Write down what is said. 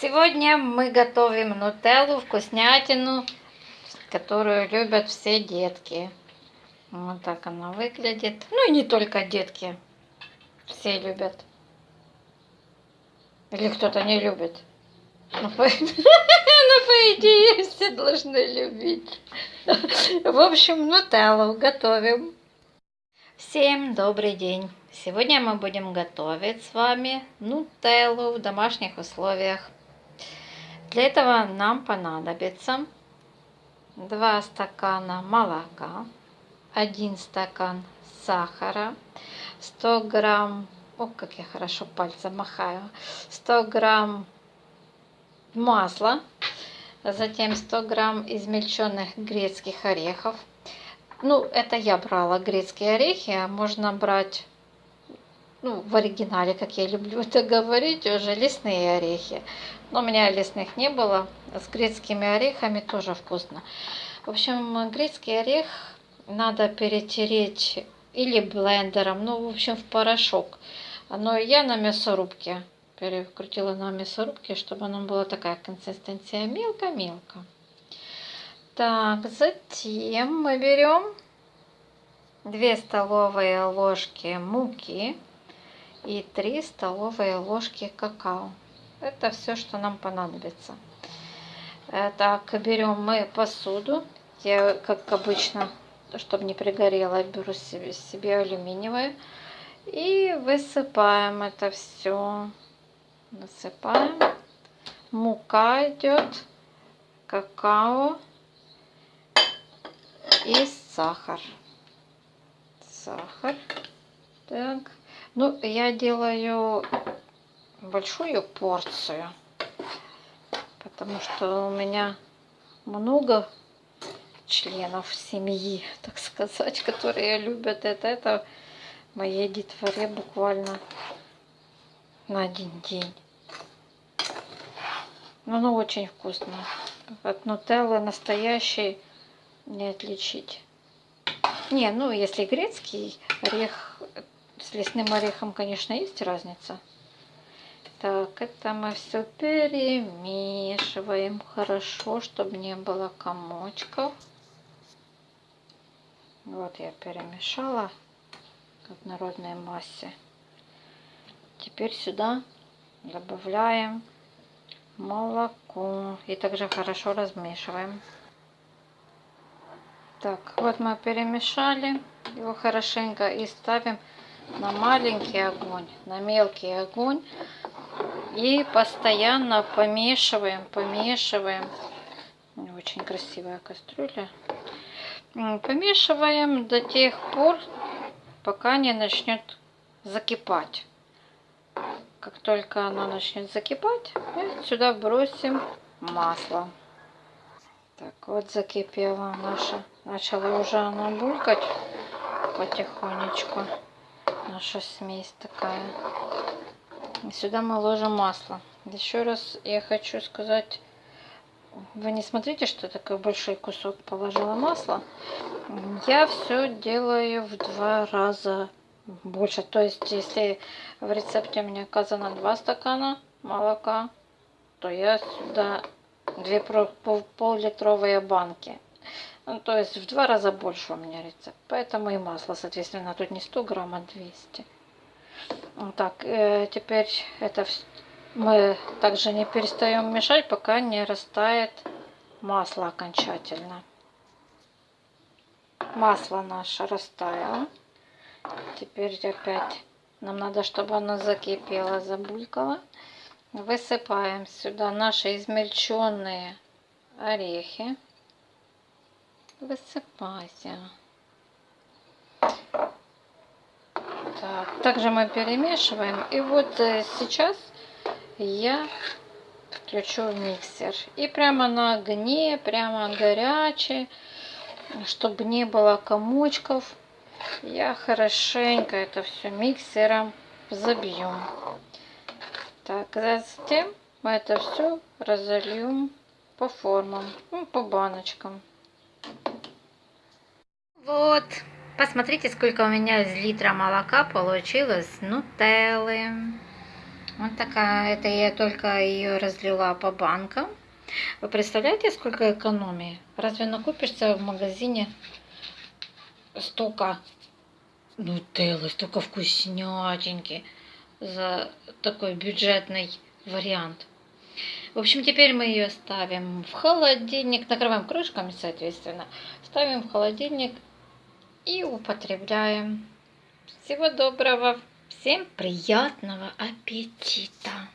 Сегодня мы готовим нутеллу, вкуснятину, которую любят все детки. Вот так она выглядит. Ну и не только детки. Все любят. Или кто-то не любит. Ну, по... ну, по идее, все должны любить. В общем, нутеллу готовим. Всем добрый день! Сегодня мы будем готовить с вами нутеллу в домашних условиях. Для этого нам понадобится 2 стакана молока, 1 стакан сахара, 100 грамм, о, как я хорошо пальцем махаю, 100 грамм масла, затем 100 грамм измельченных грецких орехов. Ну, это я брала грецкие орехи, а можно брать ну, в оригинале, как я люблю это говорить, уже лесные орехи. Но у меня лесных не было. С грецкими орехами тоже вкусно. В общем, грецкий орех надо перетереть или блендером, ну, в общем, в порошок. Но я на мясорубке перекрутила на мясорубке, чтобы оно была такая консистенция мелко-мелко. Так, затем мы берем 2 столовые ложки муки и 3 столовые ложки какао. Это все, что нам понадобится. Э, так, берем мы посуду. Я, как обычно, чтобы не пригорело, беру себе, себе алюминиевую. И высыпаем это все. Высыпаем. Мука идет, какао и сахар. Сахар. Так. Ну, я делаю большую порцию, потому что у меня много членов семьи, так сказать, которые любят это. Это моей детворе буквально на один день. Но оно очень вкусно. От нутеллы настоящей не отличить. Не, ну если грецкий орех с лесным орехом, конечно, есть разница. Так, это мы все перемешиваем хорошо, чтобы не было комочков. Вот я перемешала как в народной массе. Теперь сюда добавляем молоко и также хорошо размешиваем. Так, вот мы перемешали его хорошенько и ставим на маленький огонь, на мелкий огонь. И постоянно помешиваем, помешиваем. Очень красивая кастрюля. Помешиваем до тех пор, пока не начнет закипать. Как только оно начнет закипать, мы сюда бросим масло. Так, вот закипела наша. Начала уже она булькать потихонечку наша смесь такая. И сюда мы ложим масло. Еще раз я хочу сказать, вы не смотрите, что такой большой кусок положила масла. Я все делаю в два раза больше. То есть, если в рецепте меня указано 2 стакана молока, то я сюда 2 пол-литровые банки ну, то есть в два раза больше у меня рецепт. Поэтому и масло, соответственно, тут не 100 грамм, а 200. Вот так, э, теперь это мы также не перестаем мешать, пока не растает масло окончательно. Масло наше растаяло. Теперь опять нам надо, чтобы оно закипело, забулькало. Высыпаем сюда наши измельченные орехи высыпайся. Так, также мы перемешиваем. И вот э, сейчас я включу миксер. И прямо на огне, прямо горячий, чтобы не было комочков, я хорошенько это все миксером забью. Так, затем мы это все разольем по формам, ну, по баночкам. Вот, посмотрите, сколько у меня из литра молока получилось нутеллы. Вот такая, это я только ее разлила по банкам. Вы представляете, сколько экономии? Разве накупишься в магазине столько нутеллы, столько вкуснятинки за такой бюджетный вариант? В общем, теперь мы ее ставим в холодильник, накрываем крышками, соответственно, ставим в холодильник и употребляем. Всего доброго, всем приятного аппетита!